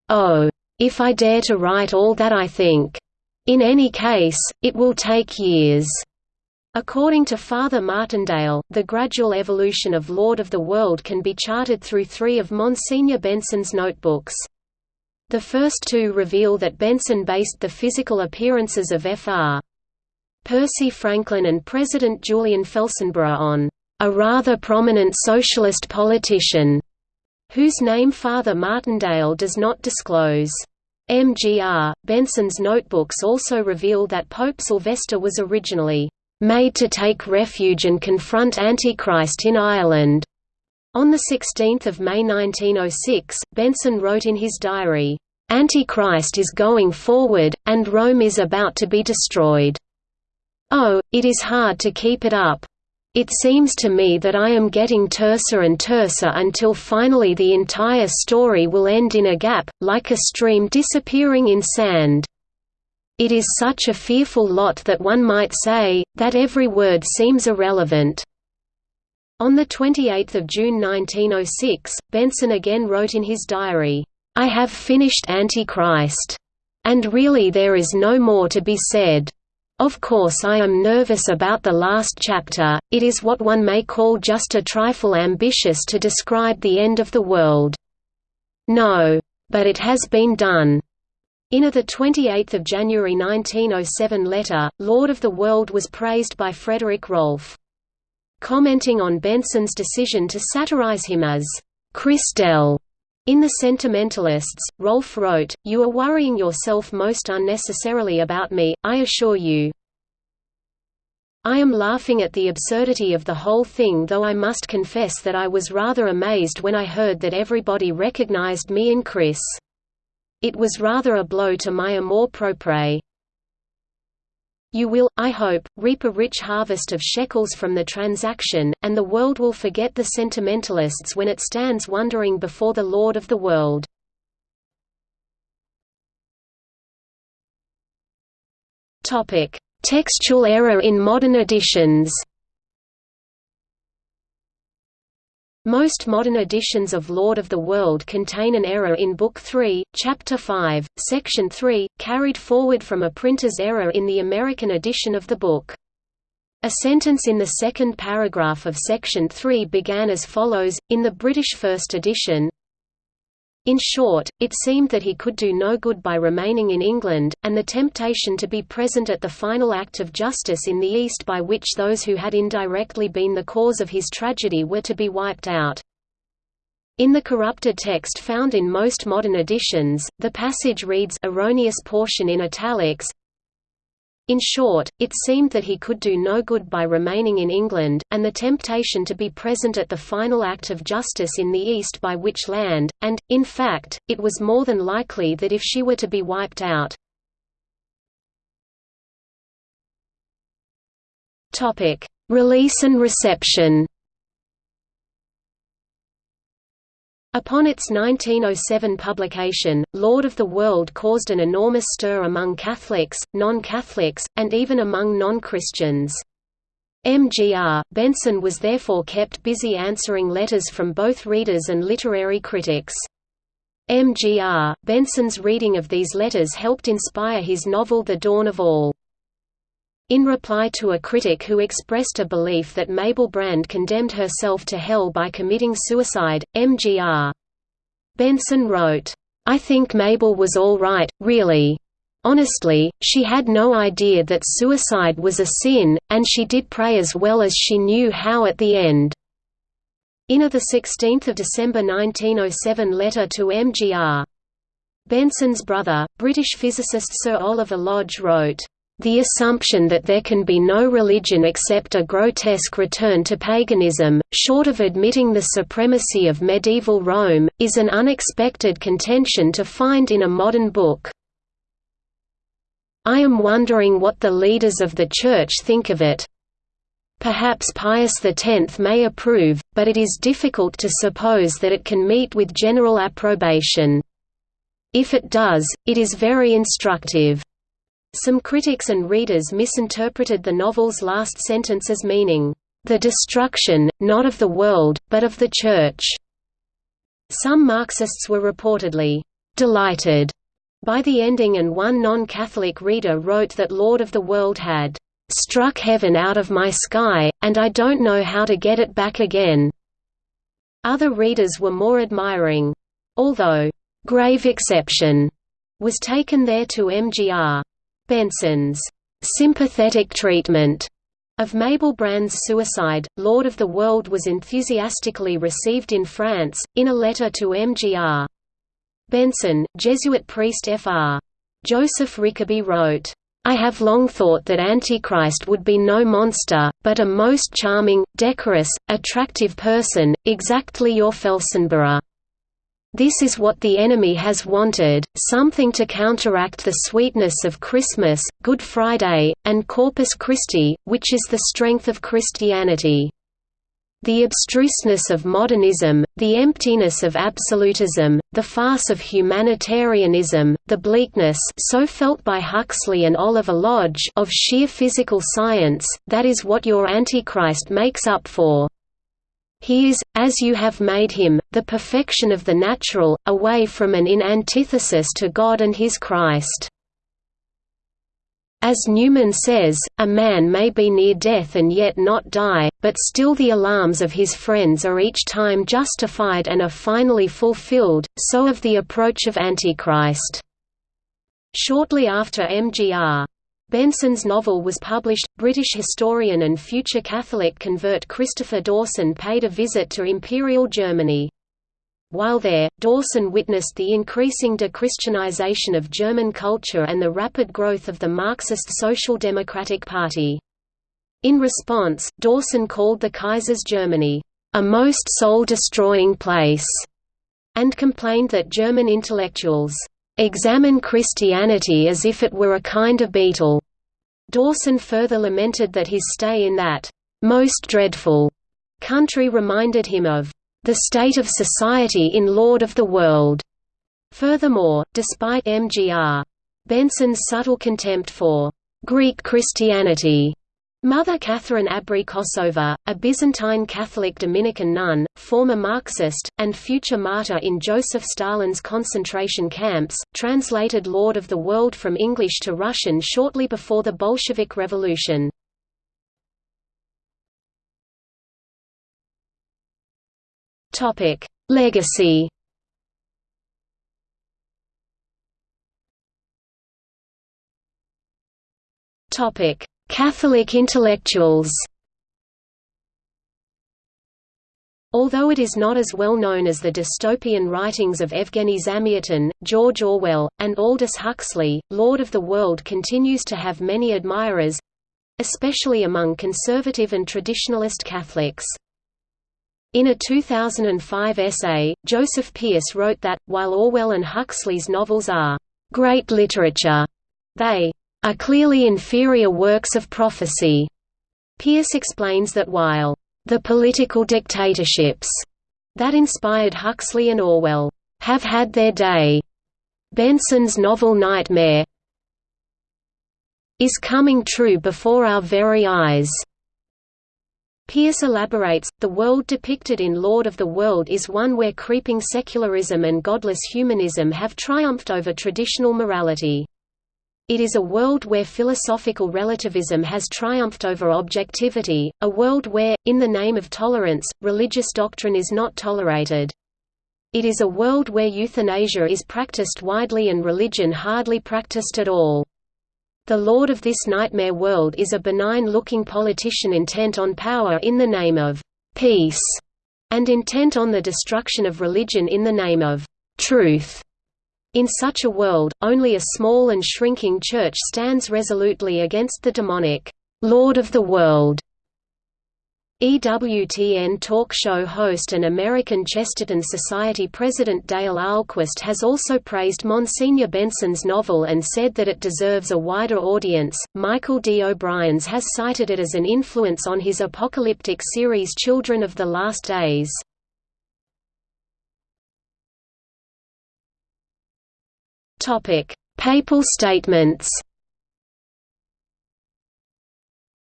Oh! If I dare to write all that I think. In any case, it will take years. According to Father Martindale, the gradual evolution of Lord of the World can be charted through three of Monsignor Benson's notebooks. The first two reveal that Benson based the physical appearances of Fr. Percy Franklin and President Julian Felsenburgh on a rather prominent socialist politician, whose name Father Martindale does not disclose. MGR, Benson's notebooks also reveal that Pope Sylvester was originally made to take refuge and confront Antichrist in Ireland. On 16 May 1906, Benson wrote in his diary, "...Antichrist is going forward, and Rome is about to be destroyed. Oh, it is hard to keep it up. It seems to me that I am getting terser and terser until finally the entire story will end in a gap, like a stream disappearing in sand." It is such a fearful lot that one might say, that every word seems irrelevant. On 28 June 1906, Benson again wrote in his diary, "'I have finished Antichrist. And really there is no more to be said. Of course I am nervous about the last chapter, it is what one may call just a trifle ambitious to describe the end of the world. No. But it has been done. In a 28 January 1907 letter, Lord of the World was praised by Frederick Rolfe. Commenting on Benson's decision to satirize him as Chris Dell in The Sentimentalists, Rolfe wrote, You are worrying yourself most unnecessarily about me, I assure you. I am laughing at the absurdity of the whole thing though I must confess that I was rather amazed when I heard that everybody recognized me in Chris. It was rather a blow to my amour propre. You will, I hope, reap a rich harvest of shekels from the transaction, and the world will forget the sentimentalists when it stands wondering before the Lord of the world. Textual error in modern editions Most modern editions of Lord of the World contain an error in Book 3, Chapter 5, Section 3, carried forward from a printer's error in the American edition of the book. A sentence in the second paragraph of Section 3 began as follows, in the British First Edition, in short, it seemed that he could do no good by remaining in England, and the temptation to be present at the final act of justice in the East by which those who had indirectly been the cause of his tragedy were to be wiped out. In the corrupted text found in most modern editions, the passage reads erroneous portion in italics, in short, it seemed that he could do no good by remaining in England, and the temptation to be present at the final act of justice in the East by which land, and, in fact, it was more than likely that if she were to be wiped out. Release and reception Upon its 1907 publication, Lord of the World caused an enormous stir among Catholics, non-Catholics, and even among non-Christians. MGR, Benson was therefore kept busy answering letters from both readers and literary critics. MGR, Benson's reading of these letters helped inspire his novel The Dawn of All. In reply to a critic who expressed a belief that Mabel Brand condemned herself to hell by committing suicide, Mgr. Benson wrote, I think Mabel was all right, really. Honestly, she had no idea that suicide was a sin, and she did pray as well as she knew how at the end. In a 16 December 1907 letter to Mgr. Benson's brother, British physicist Sir Oliver Lodge wrote, the assumption that there can be no religion except a grotesque return to paganism, short of admitting the supremacy of medieval Rome, is an unexpected contention to find in a modern book. I am wondering what the leaders of the Church think of it. Perhaps Pius X may approve, but it is difficult to suppose that it can meet with general approbation. If it does, it is very instructive. Some critics and readers misinterpreted the novel's last sentence as meaning, "...the destruction, not of the world, but of the Church." Some Marxists were reportedly, "...delighted," by the ending and one non-Catholic reader wrote that Lord of the World had, "...struck heaven out of my sky, and I don't know how to get it back again." Other readers were more admiring. Although, "...grave exception," was taken there to MGR. Benson's sympathetic treatment of Mabel Brand's suicide, Lord of the World was enthusiastically received in France, in a letter to MGR. Benson, Jesuit priest Fr. Joseph Rickaby wrote, I have long thought that Antichrist would be no monster, but a most charming, decorous, attractive person, exactly your Felsenburgh. This is what the enemy has wanted, something to counteract the sweetness of Christmas, Good Friday, and Corpus Christi, which is the strength of Christianity. The abstruseness of modernism, the emptiness of absolutism, the farce of humanitarianism, the bleakness so felt by Huxley and Oliver Lodge of sheer physical science, that is what your Antichrist makes up for. He is, as you have made him, the perfection of the natural, away from and in antithesis to God and his Christ. As Newman says, a man may be near death and yet not die, but still the alarms of his friends are each time justified and are finally fulfilled, so of the approach of Antichrist. Shortly after MGR. Benson's novel was published. British historian and future Catholic convert Christopher Dawson paid a visit to Imperial Germany. While there, Dawson witnessed the increasing de-Christianization of German culture and the rapid growth of the Marxist Social Democratic Party. In response, Dawson called the Kaiser's Germany, "...a most soul-destroying place", and complained that German intellectuals examine Christianity as if it were a kind of beetle. Dawson further lamented that his stay in that most dreadful country reminded him of the state of society in Lord of the World. Furthermore, despite M.G.R. Benson's subtle contempt for Greek Christianity, Mother Catherine Abri Abrikosova, a Byzantine Catholic Dominican nun, former Marxist, and future martyr in Joseph Stalin's concentration camps, translated Lord of the World from English to Russian shortly before the Bolshevik Revolution. Legacy Topic Catholic intellectuals Although it is not as well known as the dystopian writings of Evgeny Zamyatin, George Orwell, and Aldous Huxley, Lord of the World continues to have many admirers—especially among conservative and traditionalist Catholics. In a 2005 essay, Joseph Pearce wrote that, while Orwell and Huxley's novels are great literature, they are clearly inferior works of prophecy. Pearce explains that while the political dictatorships that inspired Huxley and Orwell have had their day, Benson's novel Nightmare is coming true before our very eyes. Pearce elaborates, the world depicted in Lord of the World is one where creeping secularism and godless humanism have triumphed over traditional morality. It is a world where philosophical relativism has triumphed over objectivity, a world where, in the name of tolerance, religious doctrine is not tolerated. It is a world where euthanasia is practiced widely and religion hardly practiced at all. The lord of this nightmare world is a benign-looking politician intent on power in the name of peace, and intent on the destruction of religion in the name of truth. In such a world, only a small and shrinking church stands resolutely against the demonic, Lord of the World. EWTN talk show host and American Chesterton Society president Dale Ahlquist has also praised Monsignor Benson's novel and said that it deserves a wider audience. Michael D. O'Brien's has cited it as an influence on his apocalyptic series Children of the Last Days. Topic: Papal statements.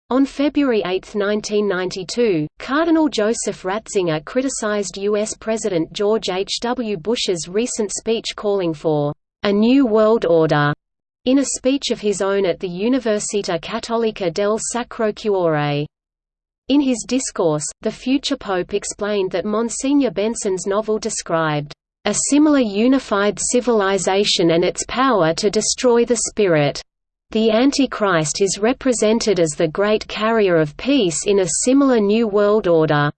On February 8, 1992, Cardinal Joseph Ratzinger criticized U.S. President George H. W. Bush's recent speech calling for a new world order in a speech of his own at the Università Cattolica del Sacro Cuore. In his discourse, the future pope explained that Monsignor Benson's novel described a similar unified civilization and its power to destroy the spirit. The Antichrist is represented as the great carrier of peace in a similar New World Order.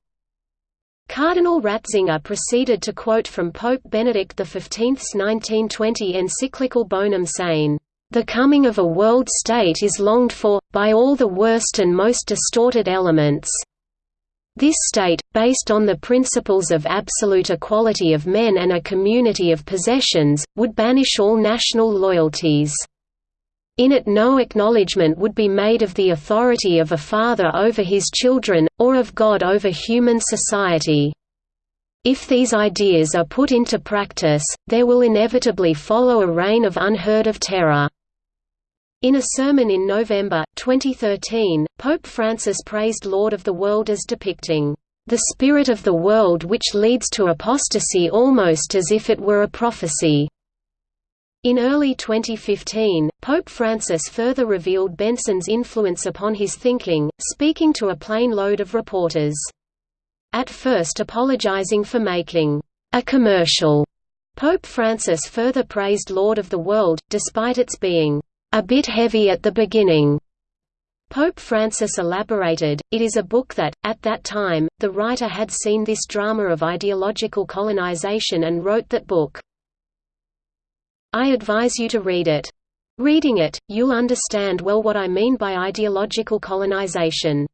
Cardinal Ratzinger proceeded to quote from Pope Benedict XV's 1920 encyclical Bonum sane, the coming of a world state is longed for, by all the worst and most distorted elements. This state, based on the principles of absolute equality of men and a community of possessions, would banish all national loyalties. In it no acknowledgement would be made of the authority of a father over his children, or of God over human society. If these ideas are put into practice, there will inevitably follow a reign of unheard of terror. In a sermon in November, 2013, Pope Francis praised Lord of the World as depicting, "...the spirit of the world which leads to apostasy almost as if it were a prophecy." In early 2015, Pope Francis further revealed Benson's influence upon his thinking, speaking to a plane load of reporters at first apologizing for making a commercial. Pope Francis further praised Lord of the World, despite its being a bit heavy at the beginning. Pope Francis elaborated, it is a book that, at that time, the writer had seen this drama of ideological colonization and wrote that book. I advise you to read it. Reading it, you'll understand well what I mean by ideological colonization.